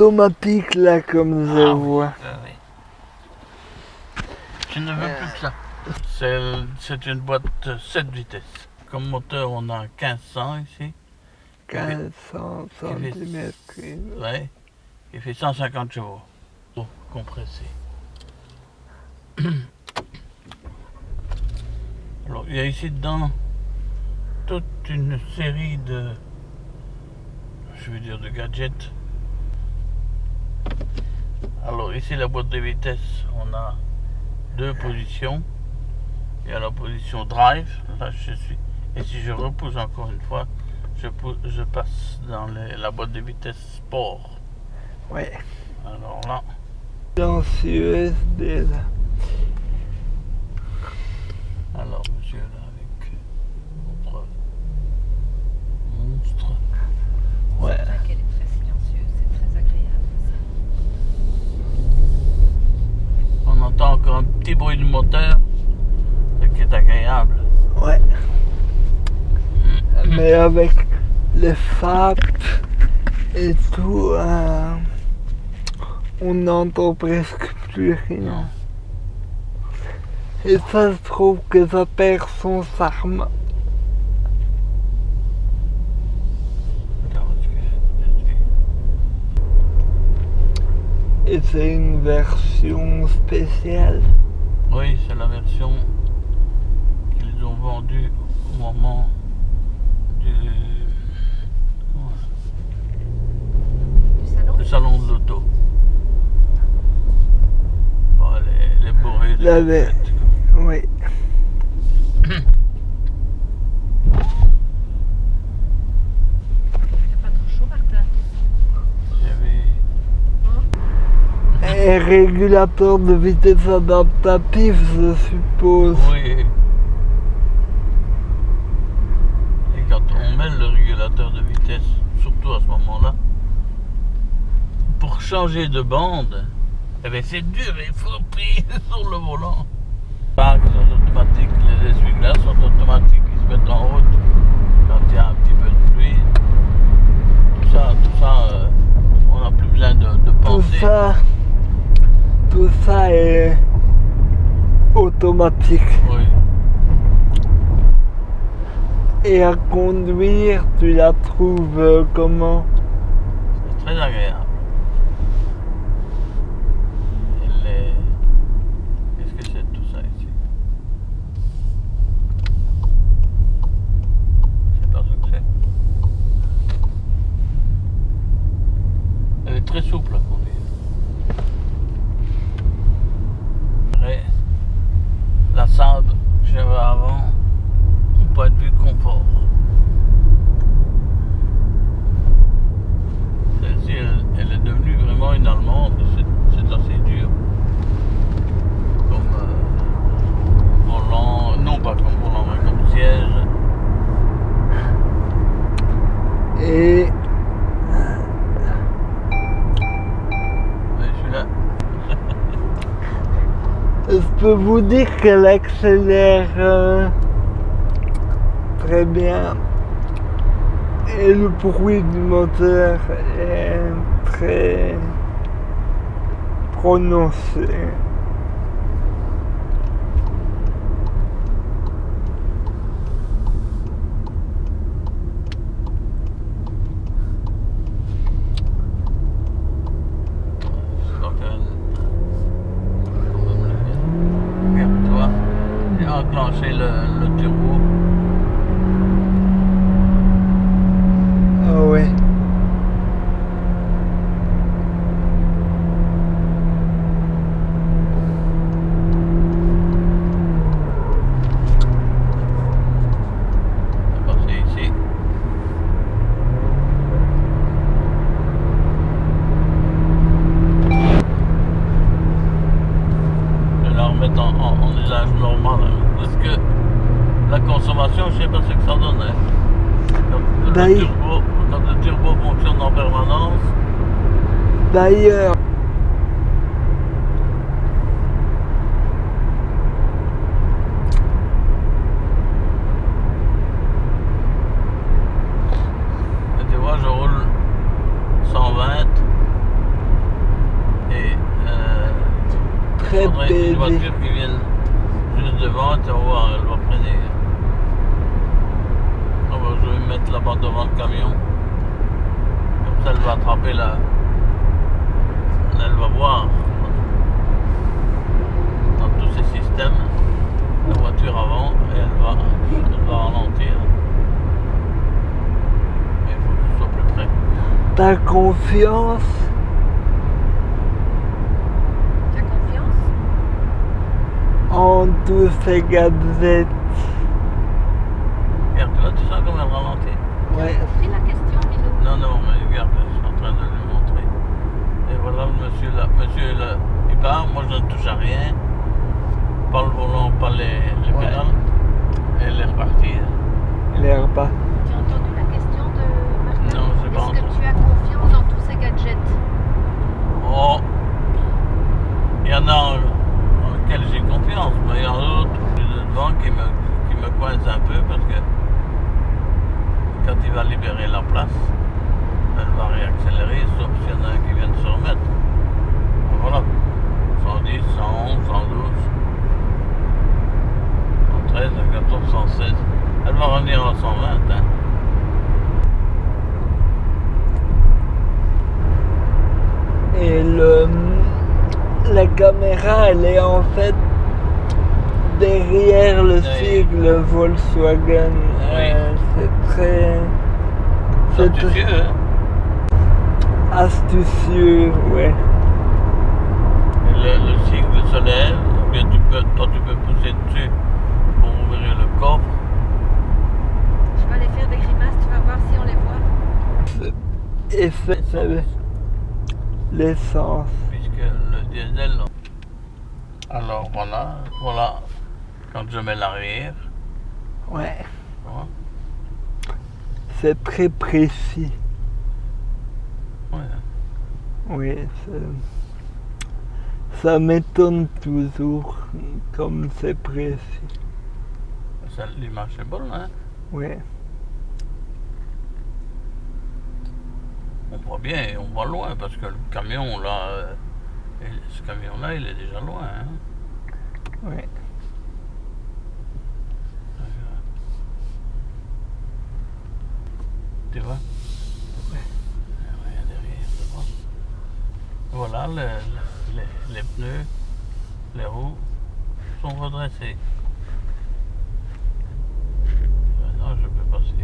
automatique là comme je Ah oui, vois. oui, oui. Je ne veux plus que ça. C'est- une boîte 7 vitesses. Comme moteur, on a 1500 ici. 1500 Il fait- cm. Ouais. Il fait 150 chevaux. Oh, compressé. Alors, il y a ici dedans toute une série de, je veux dire, de gadgets. Alors, ici, la boîte de vitesse, on a deux positions. Il y a la position drive, là je suis. Et si je repousse encore une fois, je, passe dans les- la boîte de vitesse sport. Ouais. Alors là, Dans USB là. alors monsieur, là, avec votre monstre. Ouais. C'est vrai qu'elle est très silencieuse, c'est très agréable. ça. On entend encore un petit bruit de moteur, ce qui est agréable. Ouais. Mais avec les FAP et tout, euh, on n'entend presque plus rien. Et ça, je trouve que ça perd son charme. Attends, est-ce que- est-ce que- Et c'est une version spéciale. Oui, c'est la version qu'ils ont vendue au moment du, comment- Du salon du salon de l'auto. Bon, les, les bourrées de La. Oui. Il n'y a pas trop chaud, Martin Un régulateur de vitesse adaptatif, je suppose. Oui. Et quand on met le régulateur de vitesse, surtout à ce moment-là, pour changer de bande, eh ben c'est dur, il faut appuyer sur le volant. Pas qui sont automatiques, les essuie-glaces sont automatiques, ils se mettent en route quand il y a un petit peu de pluie. Tout ça, tout ça, euh, on n'a plus besoin de, de Tout penser. Ça, est automatique. Oui. Et à conduire, tu la trouves euh, comment? C'est très agréable. Et les- Qu'est-ce que c'est tout ça ici Je sais pas ce que c'est. Elle est très souple à conduire. Et la Saab que j'avais avant, au point de vue confort. Celle-ci, elle, elle est devenue vraiment une allemande, c'est c'est assez dur. Comme euh, volant, non pas comme volant, mais comme siège. Et Mais celui-là, je peux vous dire qu'elle accélère euh, très bien. Et le bruit du moteur est très prononcé. consommation, je ne sais pas ce que ça donnait. Quand le, ben, turbo, quand le turbo fonctionne en permanence. Ben, D'ailleurs. Euh, euh, Très belle. Une voiture qui vient juste devant, tu vas voir, elle va freiner mettre là-bas devant le camion. Comme ça, elle va attraper la. Elle va voir. Dans tous ces systèmes, la voiture avant, et elle va, elle va ralentir. Mais il faut que je sois plus près. T'as confiance? Tu as confiance? En tous ces gadgets. Regarde, là, tu sens comme elle ralentit. Ouais. compris la question, Minou Non, non, mais regarde, je suis en train de lui montrer. Et voilà le monsieur là. Monsieur là, il part, moi je ne touche à rien. Pas le volant, pas les, les Ouais. pédales. Et elle est repartie. L'air bas. Tu as entendu la question de Martin Non, j'ai pas Est-ce que tu as confiance dans tous ces gadgets Oh Il y en a en, en lesquels j'ai confiance, mais il y en a d'autres plus devant qui me, qui me coincent un peu parce que quand il va libérer la place, elle va réaccélérer, sauf s'il y en a un qui vient de se remettre. Voilà. 110, 111, 112, 113, 114, 116. Elle va revenir à 120. Hein. Et le, la caméra, elle est en fait derrière le sigle Volkswagen. Oui. Euh, c'est très. C'est très sais, hein. astucieux, ouais. Et Le, le cycle se lève, ou bien tu peux, toi tu peux pousser dessus ouvrir le coffre. Je vais aller faire des grimaces, tu vas voir si on les voit. Et c'est c'est l'essence. puisque le diesel. non. Alors voilà, voilà, quand je mets l'arrière, Ouais. voilà, C'est très précis. ouais. Oui, c'est- ça m'étonne toujours comme c'est précis. L'image est bonne, hein. Oui. On voit bien et on voit loin parce que le camion là, euh, ce camion là, il est déjà loin. Hein. Oui. Tu vois Ouais. Rien derrière. Voilà, le- le- les, les pneus, les roues sont redressés. Maintenant, je peux passer.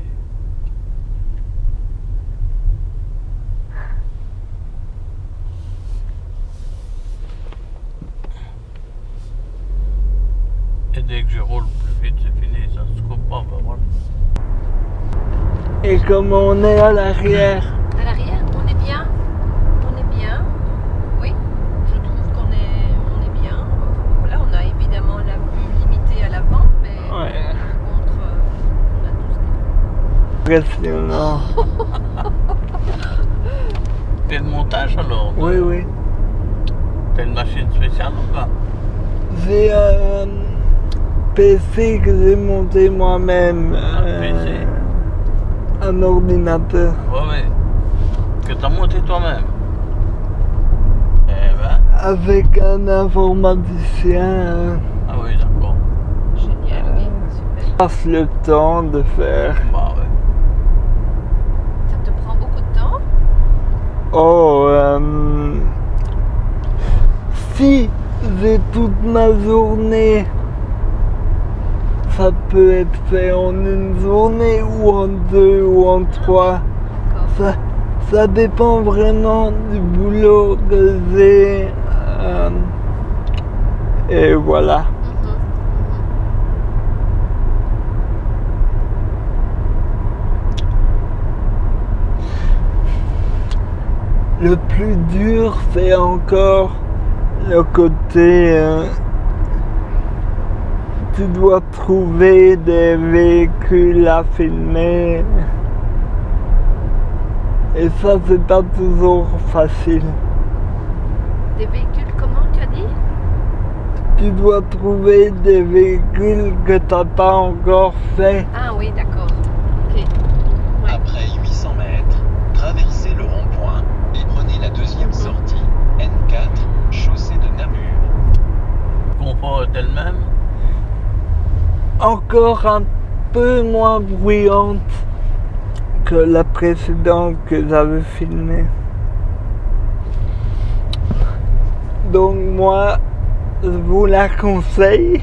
Et dès que je roule plus vite, c'est fini, ça se coupe pas, ben voilà. Et comme on est À l'arrière, on est bien On est bien Oui, je trouve qu'on est, on est bien. Voilà, on a évidemment la vue limitée à l'avant, mais Ouais. par contre, euh, on a tout ce qu'il impressionnant. T'es de montage alors Oui, oui. T'as une machine spéciale ou pas? J'ai un PC que j'ai monté moi-même. Un PC? Un ordinateur. Ouais, ouais. Que t'as monté toi-même? Eh ben, Avec un informaticien. hein. ah oui, d'accord. Génial, oui, super. passe le temps de faire. Bah ouais. Ça te prend beaucoup de temps Oh, euh, si j'ai toute ma journée, ça peut être fait en une journée ou en deux ou en trois. Ça dépend vraiment du boulot que j'ai. euh, et voilà. Le plus dur, c'est encore le côté. euh, tu dois trouver des véhicules à filmer. Et ça, c'est pas toujours facile. Des véhicules, comment tu as dit? Tu dois trouver des véhicules que t'as pas encore fait. Ah oui, d'accord. Sortie N4, chaussée de Namur. Confort elle-même. Encore un peu moins bruyante que la précédente que j'avais filmée. Donc moi, je vous la conseille.